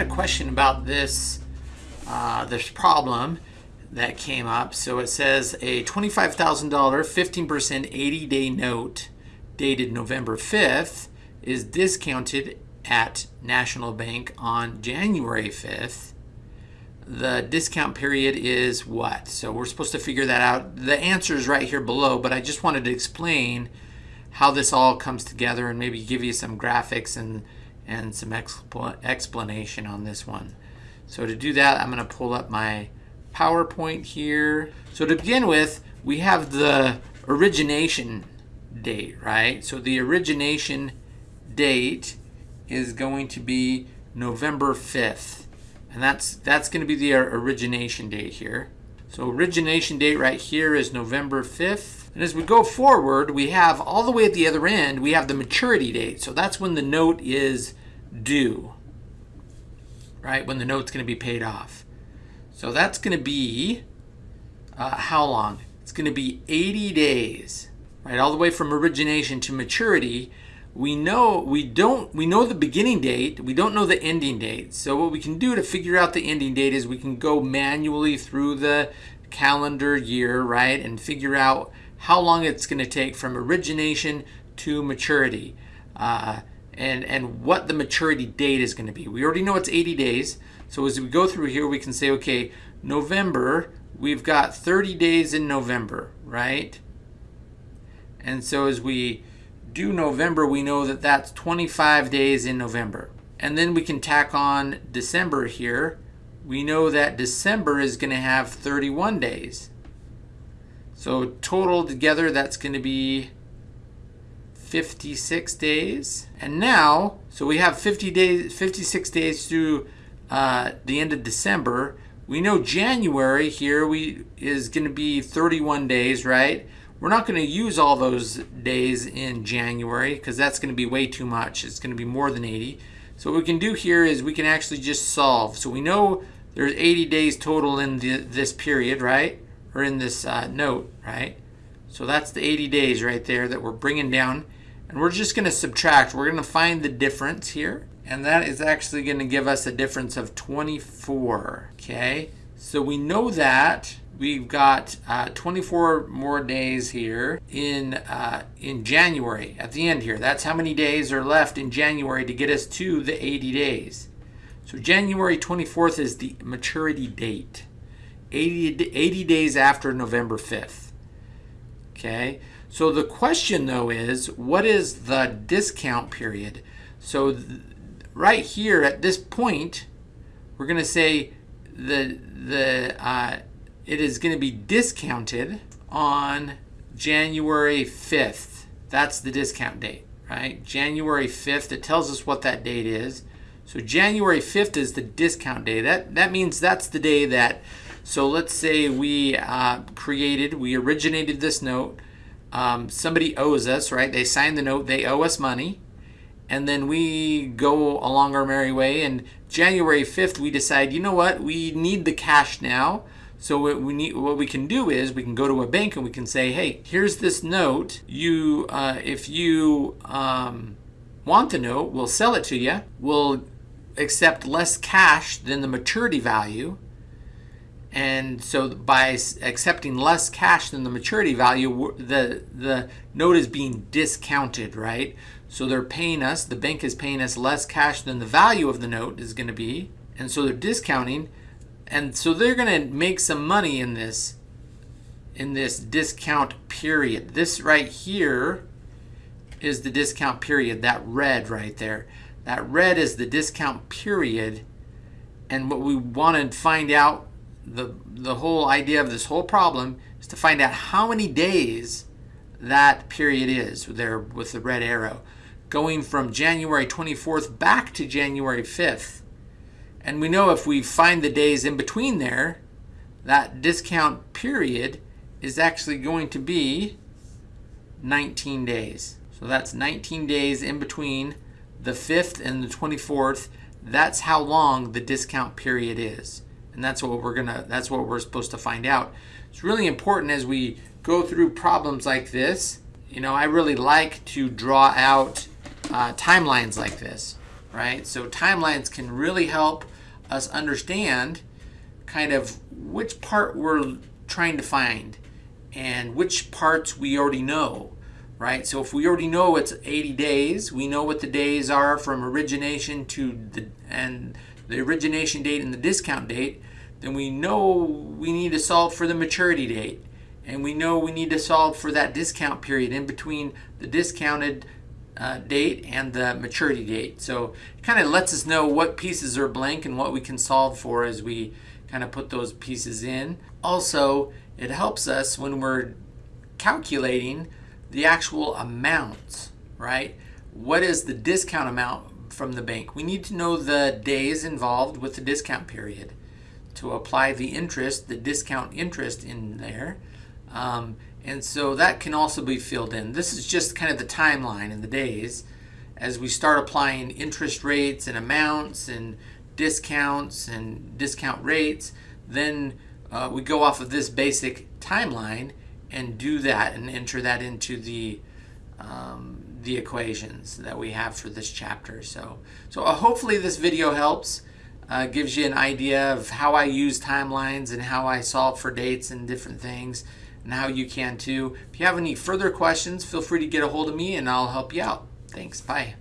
had a question about this uh, this problem that came up. So it says a $25,000 15% 80 day note dated November 5th is discounted at National Bank on January 5th. The discount period is what? So we're supposed to figure that out. The answer is right here below, but I just wanted to explain how this all comes together and maybe give you some graphics and, and some expl explanation on this one. So to do that, I'm going to pull up my PowerPoint here. So to begin with, we have the origination date, right? So the origination date is going to be November 5th. And that's, that's going to be the uh, origination date here. So origination date right here is November 5th. And as we go forward, we have all the way at the other end, we have the maturity date. So that's when the note is due, right? When the note's going to be paid off. So that's going to be uh, how long? It's going to be 80 days, right? All the way from origination to maturity. We know we don't we know the beginning date, we don't know the ending date. So what we can do to figure out the ending date is we can go manually through the calendar year, right? And figure out how long it's going to take from origination to maturity. Uh, and, and what the maturity date is going to be. We already know it's 80 days. So as we go through here, we can say, okay, November, we've got 30 days in November, right? And so as we do November, we know that that's 25 days in November. And then we can tack on December here. We know that December is going to have 31 days. So total together, that's going to be 56 days. And now, so we have 50 days, 56 days through uh, the end of December. We know January here we is going to be 31 days, right? We're not going to use all those days in January because that's going to be way too much. It's going to be more than 80. So what we can do here is we can actually just solve. So we know there's 80 days total in the, this period, right? Or in this uh, note, right? So that's the 80 days right there that we're bringing down. And we're just going to subtract. We're going to find the difference here and that is actually going to give us a difference of 24 okay? So we know that we've got uh, 24 more days here in uh, in January at the end here. That's how many days are left in January to get us to the 80 days. So January 24th is the maturity date 80, 80 days after November 5th okay so the question though is what is the discount period so right here at this point, we're going to say the, the, uh, it is going to be discounted on January 5th. That's the discount date, right? January 5th, it tells us what that date is. So January 5th is the discount day. That, that means that's the day that, so let's say we uh, created, we originated this note. Um, somebody owes us, right? They signed the note, they owe us money and then we go along our merry way. And January 5th we decide you know what? We need the cash now. So what we need what we can do is we can go to a bank and we can say hey here's this note. You uh, if you um, want the note we'll sell it to you we'll accept less cash than the maturity value and so by accepting less cash than the maturity value the the note is being discounted right so they're paying us, the bank is paying us less cash than the value of the note is going to be. And so they're discounting. And so they're going to make some money in this in this discount period. This right here is the discount period, that red right there. That red is the discount period. And what we want to find out, the, the whole idea of this whole problem is to find out how many days that period is there with the red arrow going from January 24th back to January 5th. And we know if we find the days in between there, that discount period is actually going to be 19 days. So that's 19 days in between the 5th and the 24th. That's how long the discount period is. And that's what we're gonna that's what we're supposed to find out. It's really important as we go through problems like this. You know, I really like to draw out uh, timelines like this. right? So timelines can really help us understand kind of which part we're trying to find and which parts we already know, right? So if we already know it's 80 days, we know what the days are from origination to the and the origination date and the discount date, then we know we need to solve for the maturity date. And we know we need to solve for that discount period in between the discounted uh, date and the maturity date. So it kind of lets us know what pieces are blank and what we can solve for as we kind of put those pieces in. Also, it helps us when we're calculating the actual amounts, right? What is the discount amount from the bank? We need to know the days involved with the discount period to apply the interest, the discount interest in there. Um, and so that can also be filled in. This is just kind of the timeline in the days as we start applying interest rates and amounts and discounts and discount rates, then uh, we go off of this basic timeline and do that and enter that into the um, the equations that we have for this chapter. So, so uh, hopefully this video helps, uh, gives you an idea of how I use timelines and how I solve for dates and different things and how you can too. If you have any further questions, feel free to get a hold of me and I'll help you out. Thanks. Bye.